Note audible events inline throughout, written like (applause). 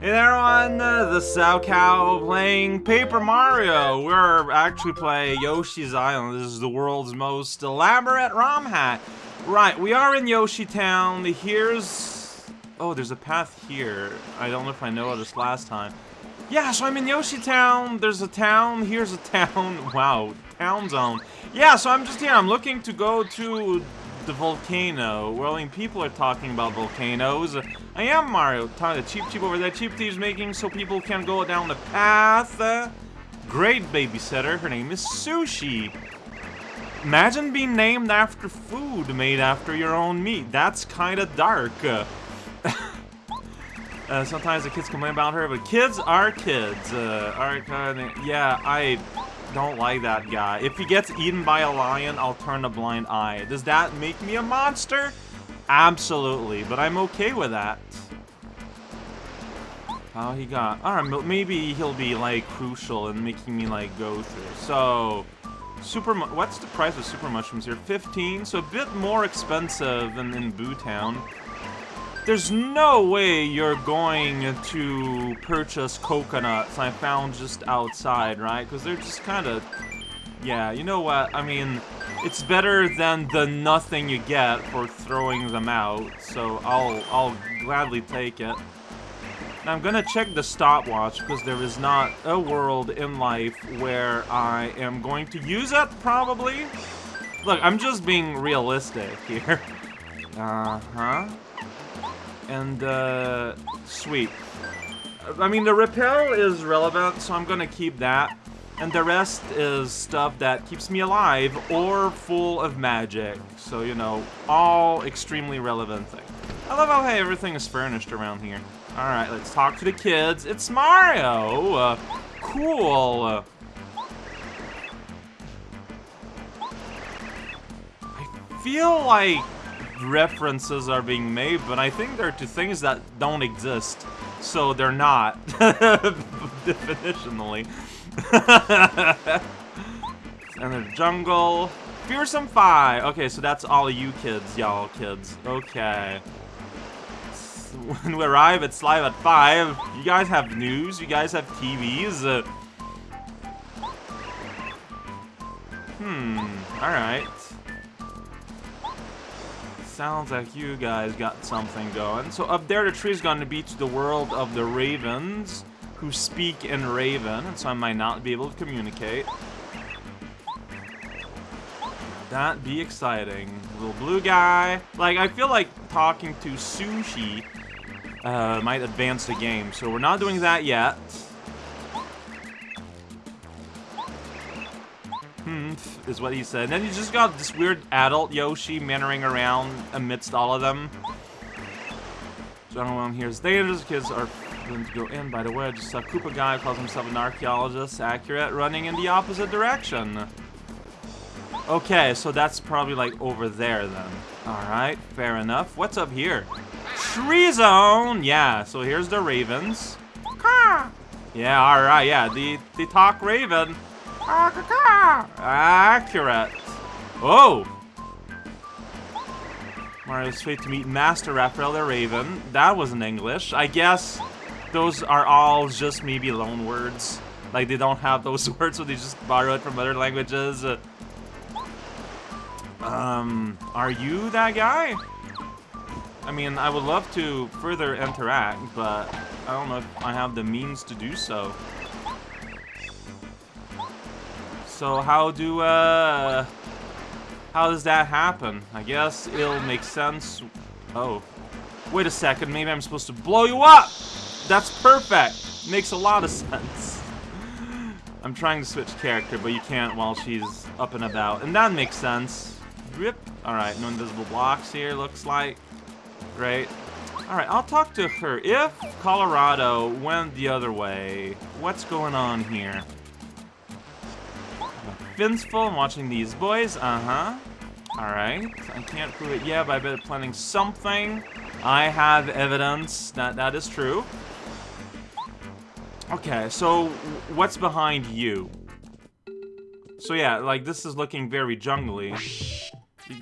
Hey there on the Cow playing Paper Mario. We're actually playing Yoshi's Island. This is the world's most elaborate ROM hack. Right, we are in Yoshi Town. Here's... Oh, there's a path here. I don't know if I noticed last time. Yeah, so I'm in Yoshi Town. There's a town. Here's a town. (laughs) Wow, town zone. Yeah, so I'm just here. I'm looking to go to the volcano. Well, I mean, people are talking about volcanoes. I am Mario. Talking to cheap Cheep over there. Cheep Cheep's making so people can go down the path. Uh, great babysitter. Her name is Sushie. Imagine being named after food made after your own meat. That's kind of dark. (laughs) Uh, sometimes the kids complain about her, but kids are kids. Uh, are kind of, yeah, I don't like that guy. If he gets eaten by a lion, I'll turn a blind eye. Does that make me a monster? Absolutely, but I'm okay with that. How he got... Alright, maybe he'll be, like, crucial in making me, like, go through. So, super... What's the price of super mushrooms here? 15, so a bit more expensive than in Boo Town. There's no way you're going to purchase coconuts I found just outside, right? Because they're just kind of... Yeah, you know what? I mean, it's better than the nothing you get for throwing them out, so I'll, I'll gladly take it. Now I'm gonna check the stopwatch, because there is not a world in life where I am going to use it, probably. Look, I'm just being realistic here. (laughs) Uh-huh and uh, sweet. I mean, the repel is relevant, so I'm gonna keep that. And the rest is stuff that keeps me alive or full of magic. So, you know, all extremely relevant things. I love how, hey, everything is furnished around here. Alright, let's talk to the kids. It's Mario! Uh, cool. I feel like references are being made, but I think they're to things that don't exist. So they're not, (laughs) definitionally. (laughs) and the jungle. Fearsome Fi. Okay, so that's all you kids, y'all kids. Okay. When we arrive, it's live at 5. You guys have news? You guys have TVs? Uh, hmm, alright sounds like you guys got something going. So up there, the tree's going to be to the world of the ravens, who speak in Raven, and so I might not be able to communicate. That be exciting. Little blue guy. Like, I feel like talking to Sushie uh, might advance the game, so we're not doing that yet. Hmm, is what he said. And then you just got this weird adult Yoshi mannering around amidst all of them. Gentlemen, here's dangerous. Kids are going to go in. By the way, I just saw Koopa guy calls himself an archaeologist. Accurate. Running in the opposite direction. Okay, so that's probably like over there then. Alright, fair enough. What's up here? Tree zone! Yeah, so here's the ravens. Yeah, alright, yeah, the, the talk raven. Accurate. Oh! Mario's fate to meet Master Raphael the Raven. That wasn't English. I guess those are all just maybe loan words. Like, they don't have those (laughs) words, so they just borrow it from other languages. Um, are you that guy? I mean, I would love to further interact, but I don't know if I have the means to do so. So how do, uh... How does that happen? I guess it'll make sense. Oh. Wait a second, maybe I'm supposed to blow you up! That's perfect! Makes a lot of (laughs) sense. I'm trying to switch character, but you can't while she's up and about. And that makes sense. Rip. Alright, no invisible blocks here, looks like. Great. Alright, I'll talk to her. If Kolorado went the other way, what's going on here? Finsful, I'm watching these boys. Uh-huh. Alright. I can't prove it yet, but I bet planning something. I have evidence that that is true. Okay, so what's behind you? So yeah, like this is looking very jungly.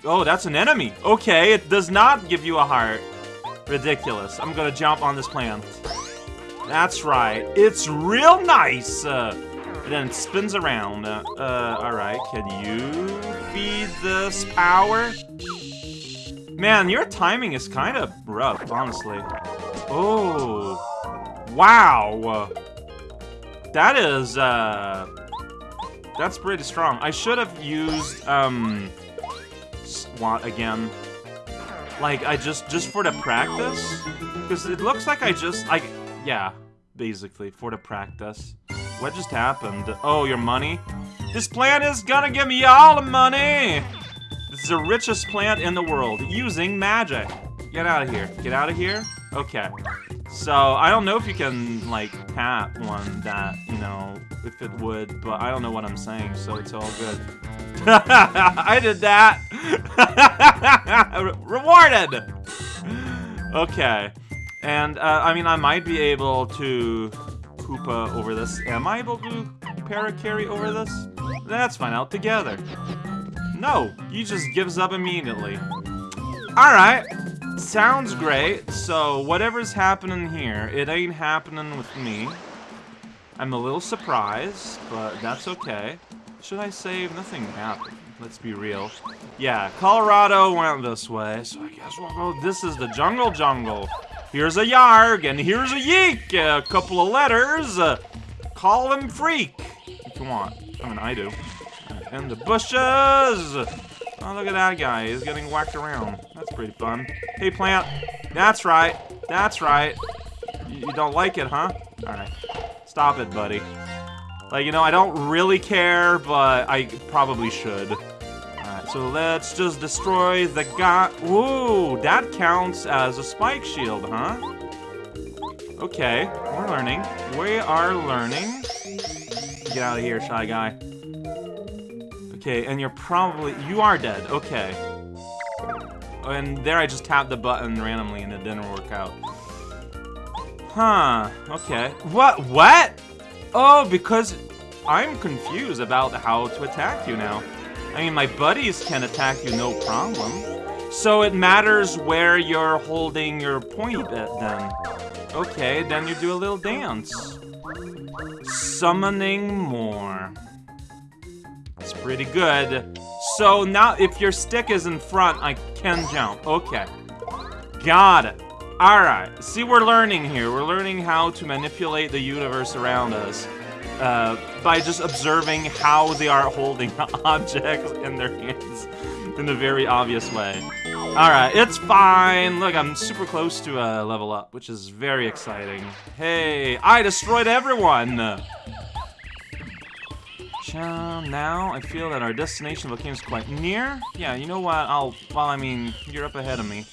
Oh, that's an enemy. Okay, it does not give you a heart. Ridiculous. I'm gonna jump on this plant. That's right. It's real nice. Uh, and then spins around. Uh, uh, alright, can you feed this power? Man, your timing is kind of rough, honestly. Oh. Wow. That is, uh... That's pretty strong. I should have used, um... SWAT again. Like, I just, just for the practice? Because it looks like I just, like, yeah, basically, for the practice. What just happened? Oh, your money? This plant is gonna give me all the money! This is the richest plant in the world, using magic. Get out of here. Get out of here? Okay. So, I don't know if you can, like, tap one that, you know, if it would, but I don't know what I'm saying, so it's all good. (laughs) I did that! (laughs) Rewarded! Okay. And, uh, I mean, I might be able to Koopa over this. Am I able to Parakarry over this? That's fine, out together. No, he just gives up immediately. Alright, sounds great. So, whatever's happening here, it ain't happening with me. I'm a little surprised, but that's okay. Should I save? Nothing happened. Let's be real. Yeah, Kolorado went this way, so I guess we'll go... This is the jungle jungle. Here's a Yarg, and here's a Yeek. A couple of letters. Uh, call him Freak, if you want. I mean, I do. And the bushes. Oh, look at that guy. He's getting whacked around. That's pretty fun. Hey, plant. That's right. That's right. You, you don't like it, huh? Alright. Stop it, buddy. Like, you know, I don't really care, but I probably should. So let's just destroy the guy. Whoa, that counts as a spike shield, huh? Okay, we're learning. We are learning. Get out of here, shy guy. Okay, and you're probably... You are dead. Okay. And there I just tapped the button randomly and it didn't work out. Huh. Okay. What? What? Oh, because I'm confused about how to attack you now. I mean, my buddies can attack you no problem. So it matters where you're holding your point at then. Okay, then you do a little dance. Summoning more. It's pretty good. So now, if your stick is in front, I can jump. Okay. Got it. Alright, see we're learning here. We're learning how to manipulate the universe around us uh, by just observing how they are holding (laughs) objects in their hands in a very obvious way. Alright, it's fine. Look, I'm super close to a uh, level up, which is very exciting. Hey, I destroyed everyone! Now, I feel that our destination is quite near. Yeah, you know what? I'll, well, I mean, you're up ahead of me.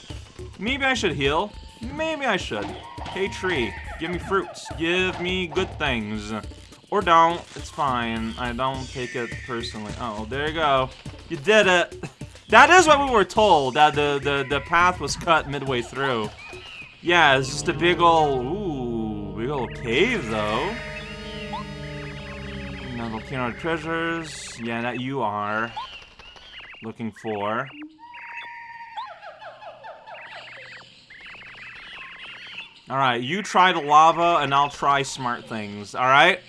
Maybe I should heal. Maybe I should. Hey, tree, give me fruits. Give me good things. Or don't. It's fine. I don't take it personally. Oh, there you go. You did it. (laughs) That is what we were told, that the, the, the path was cut midway through. Yeah, it's just a big ol' ooh, big ol' cave, though. Now, volcano treasures. Yeah, that you are looking for. Alright, you try the lava, and I'll try smart things, alright?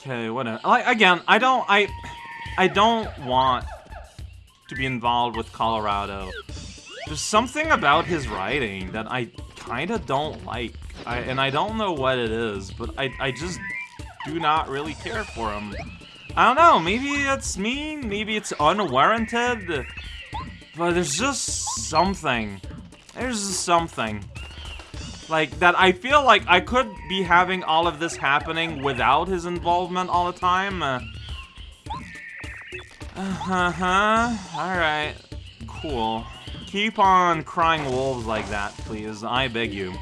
Okay, whatever. Like again, I don't I I don't want to be involved with Kolorado. There's something about his writing that I kind of don't like. I, and I don't know what it is, but I, I just do not really care for him. I don't know, maybe it's mean, maybe it's unwarranted, but there's just something. There's just something. Like, that I feel like I could be having all of this happening without his involvement all the time. Uh, uh-huh. Alright. Cool. Keep on crying wolves like that, please. I beg you.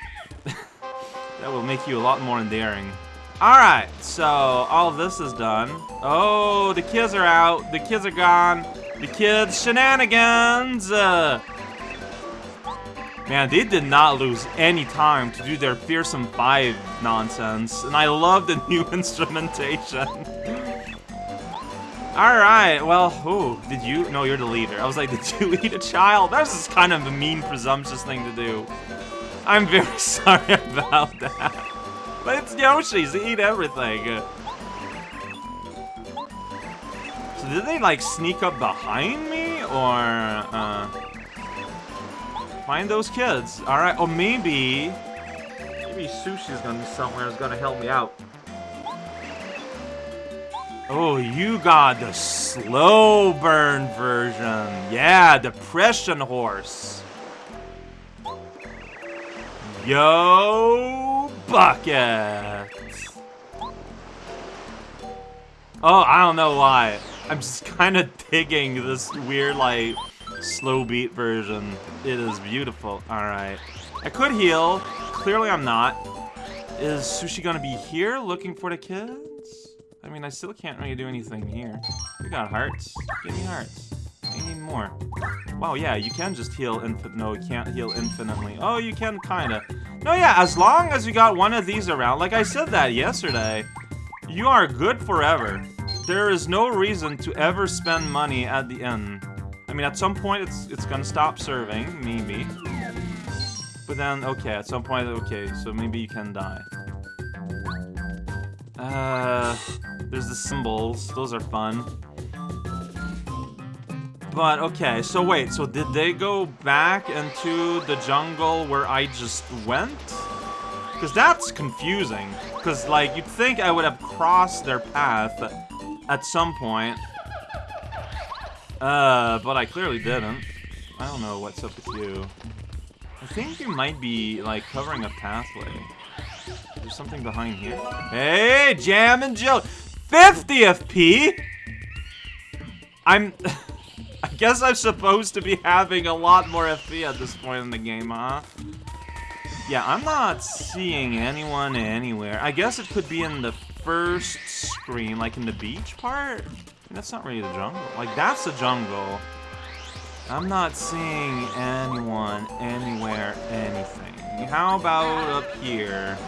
(laughs) that will make you a lot more endearing. Alright, so all this is done. Oh, the kids are out. The kids are gone. The kids' shenanigans! Uh, Man, they did not lose any time to do their Fearsome 5 nonsense, and I love the (laughs) new instrumentation. (laughs) Alright, well, who did you? No, you're the leader. I was like, (laughs) did you eat a child? That's just kind of a mean, presumptuous thing to do. I'm very sorry about that. But it's Yoshi's, they eat everything. So did they like sneak up behind me or uh find those kids? Alright, or maybe maybe Sushie's gonna be somewhere is gonna help me out. Oh, you got the slow burn version. Yeah, depression horse. Yo, bucket. Oh, I don't know why. I'm just kind of digging this weird, like, slow beat version. It is beautiful. Alright. I could heal. Clearly I'm not. Is Sushie gonna be here looking for the kids? I mean, I still can't really do anything here. We got hearts. Give me hearts. I need more. Wow, yeah, you can just heal infin- No, you can't heal infinitely. Oh, you can kinda. No, yeah, as long as you got one of these around, like I said that yesterday, you are good forever. There is no reason to ever spend money at the end. I mean, at some point, it's it's gonna stop serving, maybe. But then, okay, at some point, okay, so maybe you can die. Uh, there's the symbols. Those are fun. But, okay, so wait, so did they go back into the jungle where I just went? Because that's confusing. Because, like, you'd think I would have crossed their path at some point. Uh, but I clearly didn't. I don't know what's up with you. I think you might be, like, covering a pathway. There's something behind here. Hey, Jammin' Jelly! 50 FP! I'm... (laughs) I guess I'm supposed to be having a lot more FP at this point in the game, huh? Yeah, I'm not seeing anyone anywhere. I guess it could be in the first screen, like in the beach part? That's not really the jungle. Like, that's the jungle. I'm not seeing anyone, anywhere, anything. How about up here?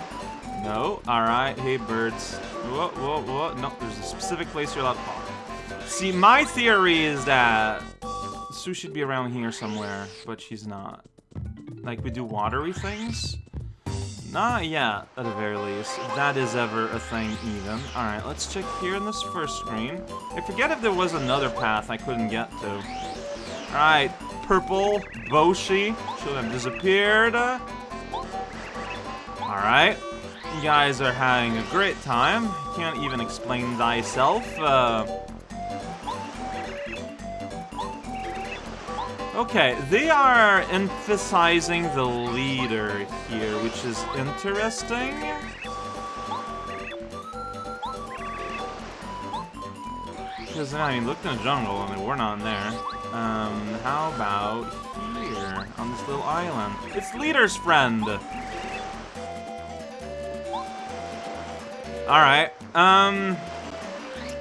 No? Alright, hey birds. Whoa, whoa, whoa. No, there's a specific place you're allowed to pop. See, my theory is that Sue should be around here somewhere, but she's not. Like, we do watery things? Not yet, at the very least. That is ever a thing, even. Alright, let's check here in this first screen. I forget if there was another path I couldn't get to. Alright, purple Boshi should have disappeared. Alright. You guys are having a great time. Can't even explain thyself. Uh, okay, they are emphasizing the leader here, which is interesting. Because, I mean, look in the jungle, I mean, we're not there. Um, how about here, on this little island? It's Leader's friend! Alright, um...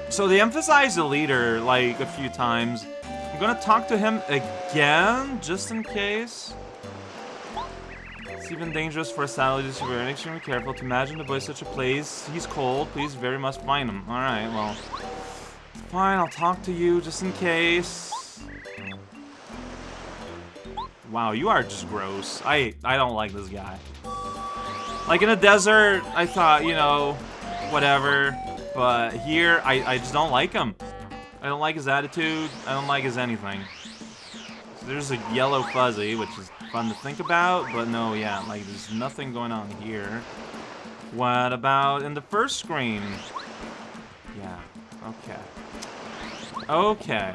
So they emphasize the leader, like, a few times. I'm gonna talk to him again, just in case. It's even dangerous for a satellite to be extremely careful to imagine the boy such a place. He's cold, please very much find him. Alright, well... Fine, I'll talk to you, just in case. Wow, you are just gross. I, I don't like this guy. Like, in a desert, I thought, you know, whatever. But here, I, I just don't like him. I don't like his attitude. I don't like his anything. So there's a yellow fuzzy, which is fun to think about, but no, yeah, like there's nothing going on here. What about in the first screen? Yeah, okay. Okay.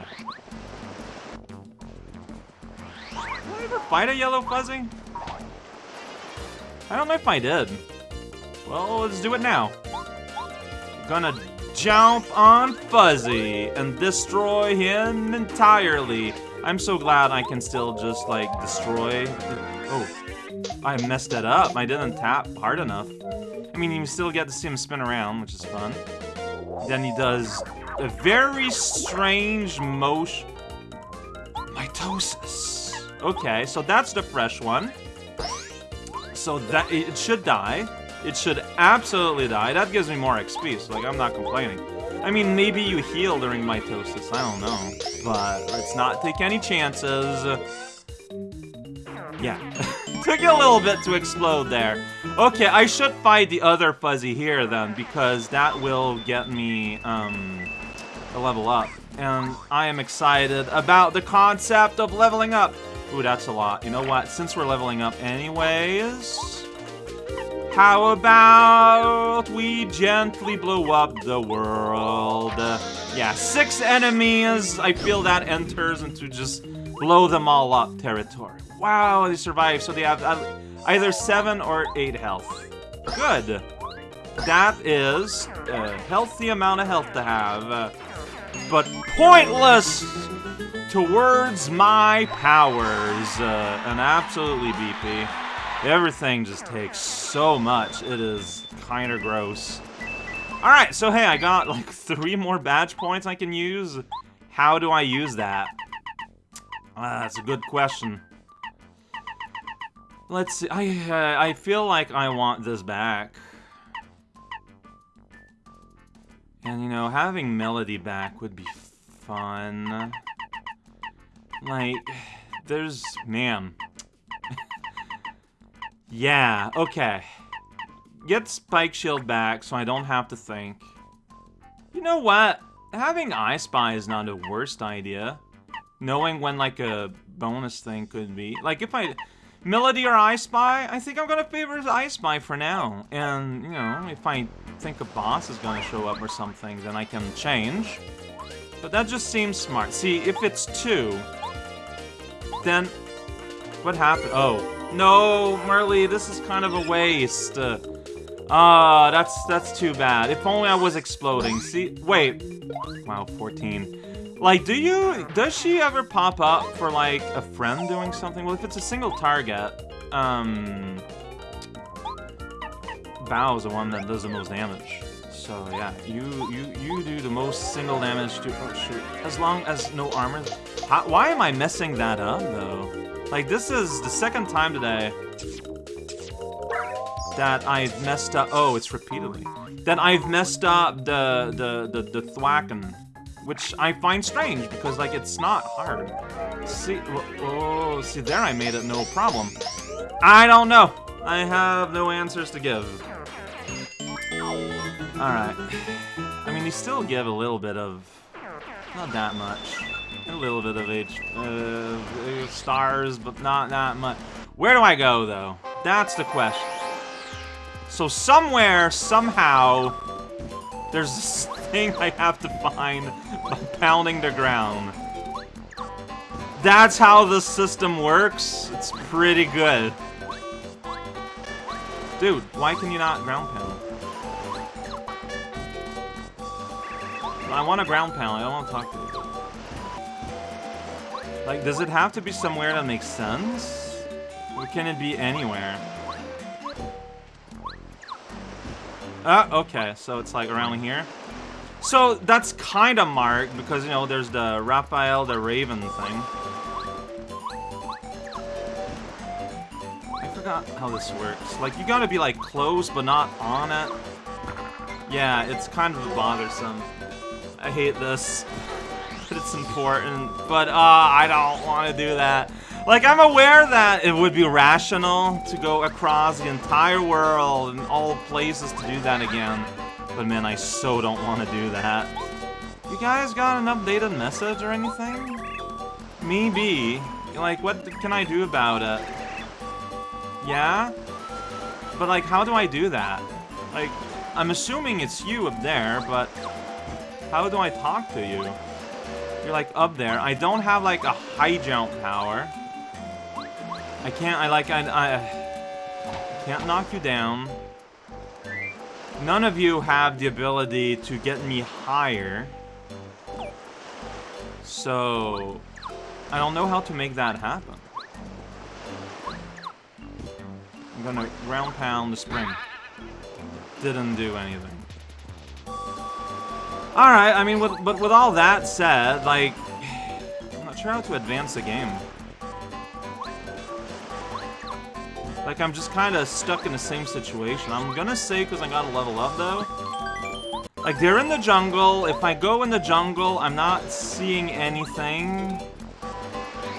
Did I ever fight a yellow fuzzy? I don't know if I did. Well, let's do it now. Gonna jump on Fuzzy and destroy him entirely. I'm so glad I can still just, like, destroy... Oh, I messed that up. I didn't tap hard enough. I mean, you still get to see him spin around, which is fun. Then he does a very strange motion... Mitosis. Okay, so that's the fresh one. So that it should die. It should absolutely die. That gives me more XP, so like I'm not complaining. I mean, maybe you heal during mitosis, I don't know. But let's not take any chances. Yeah. (laughs) Took you a little bit to explode there. Okay, I should fight the other Fuzzy here then, because that will get me um, a level up. And I am excited about the concept of leveling up. Ooh, that's a lot. You know what? Since we're leveling up anyways... How about we gently blow up the world? Yeah, six enemies. I feel that enters into just blow them all up territory. Wow, they survive. So they have either seven or eight health. Good. That is a healthy amount of health to have. But pointless towards my powers. Uh, and absolutely BP. Everything just takes so much. It is kind of gross. Alright, so hey, I got like (laughs) three more badge points I can use. How do I use that? Uh, that's a good question. Let's see. I, uh, I feel like I want this back. And, you know, having Melody back would be fun. Like, there's... Man. Yeah, okay. Get Spike Shield back so I don't have to think. You know what? Having I Spy is not a worst idea. Knowing when, like, a bonus thing could be. Like, if I... Melody or I Spy? I think I'm gonna favor I Spy for now. And, you know, if I think a boss is gonna show up or something, then I can change. But that just seems smart. See, if it's two, then what happened? Oh, no, Merly, this is kind of a waste. Ah, uh, that's that's too bad. If only I was exploding. See, wait. Wow, 14. Like, do you, does she ever pop up for, like, a friend doing something? Well, if it's a single target, um, Bao is the one that does the most damage. So yeah, you you you do the most single damage to oh shoot. As long as no armor. How, why am I messing that up though? Like this is the second time today that I've messed up. Oh, it's repeatedly. That I've messed up the the the the thwacken, which I find strange because like it's not hard. See, oh, see there I made it no problem. I don't know. I have no answers to give. Alright. I mean, you still give a little bit of... Not that much. A little bit of H... Uh, stars, but not that much. Where do I go, though? That's the question. So somewhere, somehow, there's this (laughs) thing I have to find by pounding the ground. That's how the system works? It's pretty good. Dude, why can you not ground pound? I want a ground pound. I don't want to talk to you. Like, does it have to be somewhere that makes sense? Or can it be anywhere? Ah, uh, okay. So it's like around here. So that's kind of marked because, you know, there's the Raphael the Raven thing. I forgot how this works. Like, you gotta be, like, close but not on it. Yeah, it's kind of bothersome. I hate this. But it's important. But, uh, I don't want to do that. Like, I'm aware that it would be rational to go across the entire world and all places to do that again. But man, I so don't want to do that. You guys got an updated message or anything? Maybe. Like, what can I do about it? Yeah? But like, how do I do that? Like, I'm assuming it's you up there, but how do I talk to you? You're like up there. I don't have like a high jump power. I can't, I like, I, I can't knock you down. None of you have the ability to get me higher. So, I don't know how to make that happen. I'm gonna ground pound the spring. Didn't do anything. Alright, I mean, with, but with all that said, like, (sighs) I'm not sure how to advance the game. Like, I'm just kind of stuck in the same situation. I'm gonna say because I gotta level up, though. Like, they're in the jungle. If I go in the jungle, I'm not seeing anything.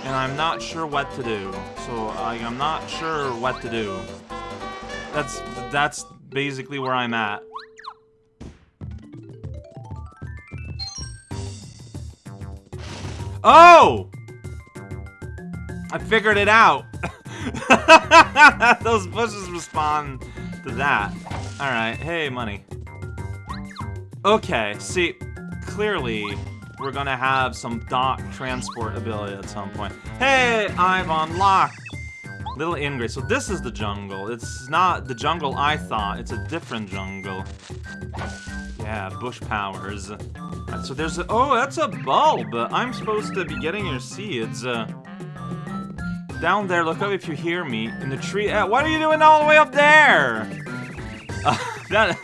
and I'm not sure what to do. So I'm not sure what to do. That's that's basically where I'm at. Oh! I figured it out. (laughs) Those bushes respond to that. Alright, hey, money. Okay, see, clearly, we're gonna have some dock transport ability at some point. Hey, I've unlocked Little Ingrid. So this is the jungle. It's not the jungle I thought. It's a different jungle. Yeah, bush powers. Right, so there's a- oh, that's a bulb! I'm supposed to be getting your seeds. Uh, down there, look up if you hear me. In the tree- uh, what are you doing all the way up there? (laughs) Uh, that-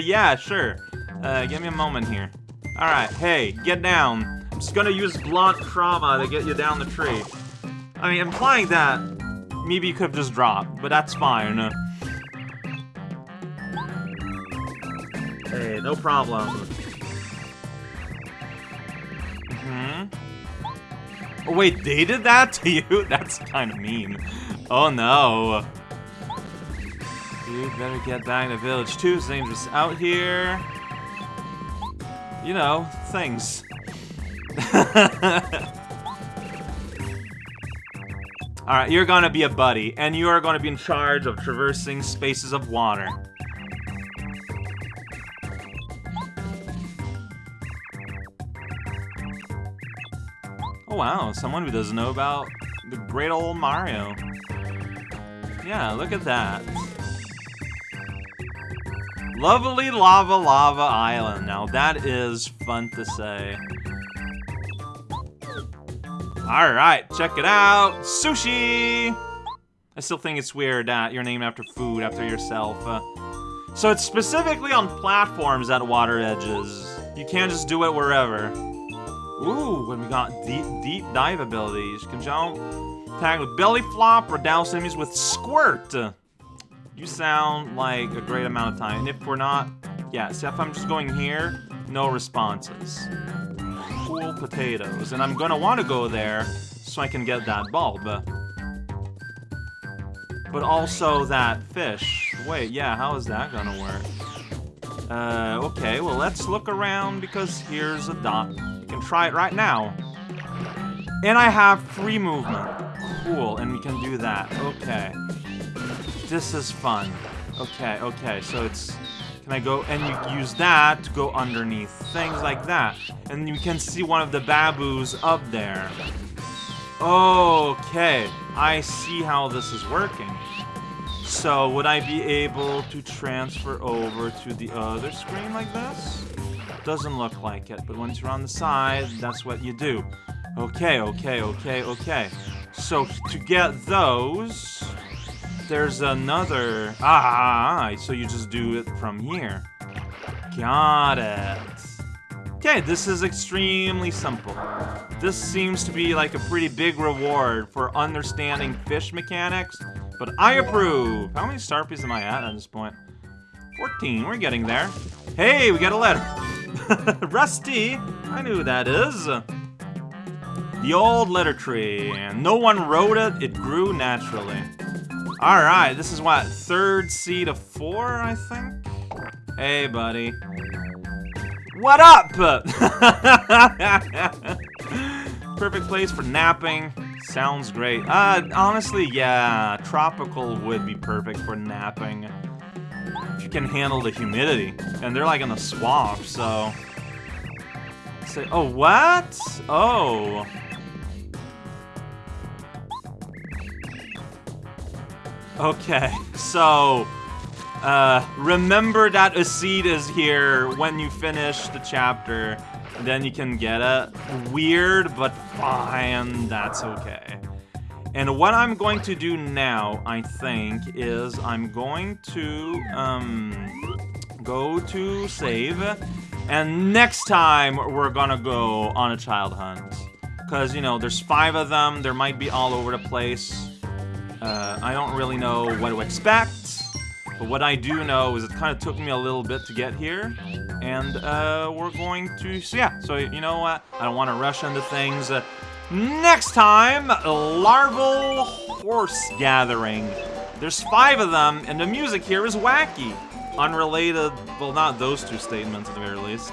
(laughs) yeah, sure. Uh, give me a moment here. Alright, hey, get down. I'm just gonna use blunt trauma to get you down the tree. I mean, implying that maybe you could have just dropped, but that's fine. Hey, no problem. hmm Oh wait, they did that to you? (laughs) That's kind of mean. Oh no. You better get back to village too. It's dangerous out here. You know, things. (laughs) Alright, you're gonna be a buddy, and you are gonna be in charge of traversing spaces of water. Wow, someone who doesn't know about the great old Mario. Yeah, look at that. Lovely Lavalava Island. Now that is fun to say. Alright, check it out. Sushie! I still think it's weird that you're named after food, after yourself. Uh, so it's specifically on platforms at water edges. You can't just do it wherever. Ooh, when we got deep, deep dive abilities. Can jump, tag with belly flop, or douse enemies with squirt. You sound like a great amount of time. And if we're not, yeah, see if I'm just going here, no responses. Cool potatoes. And I'm gonna want to go there so I can get that bulb. But also that fish. Wait, yeah, how is that gonna work? Uh, okay, well let's look around because here's a dot. Can try it right now. And I have free movement. Cool, and we can do that. Okay. This is fun. Okay, okay, so it's... Can I go... And you use that to go underneath. Things like that. And you can see one of the baboos up there. Okay, I see how this is working. So, would I be able to transfer over to the other screen like this? Doesn't look like it, but once you're on the side, that's what you do. Okay, okay, okay, okay. So, to get those, there's another... Ah, so you just do it from here. Got it. Okay, this is extremely simple. This seems to be like a pretty big reward for understanding fish mechanics, but I approve. How many star pieces am I at at this point? 14, we're getting there. Hey, we got a letter. (laughs) Rusty, I knew who that is. The old letter tree. No one wrote it, it grew naturally. Alright, this is what, third seed of four, I think? Hey, buddy. What up? (laughs) Perfect place for napping. Sounds great. Uh, honestly, yeah, tropical would be perfect for napping. You can handle the humidity. And they're like in the swamp, so... Say, oh, what? Oh. Okay, (laughs) so... Uh, remember that a seed is here when you finish the chapter. Then you can get it. Weird, but fine. That's okay. And what I'm going to do now, I think, is I'm going to, um, go to save. And next time, we're gonna go on a child hunt. Because, you know, there's five of them. There might be all over the place. Uh, I don't really know what to expect. But what I do know is it kind of took me a little bit to get here. And uh, we're going to... So yeah, so you know what? I don't want to rush into things. Uh, Next time, Larval Horse Gathering. There's five of them, and the music here is wacky. Unrelated, well, not those two statements at the very least.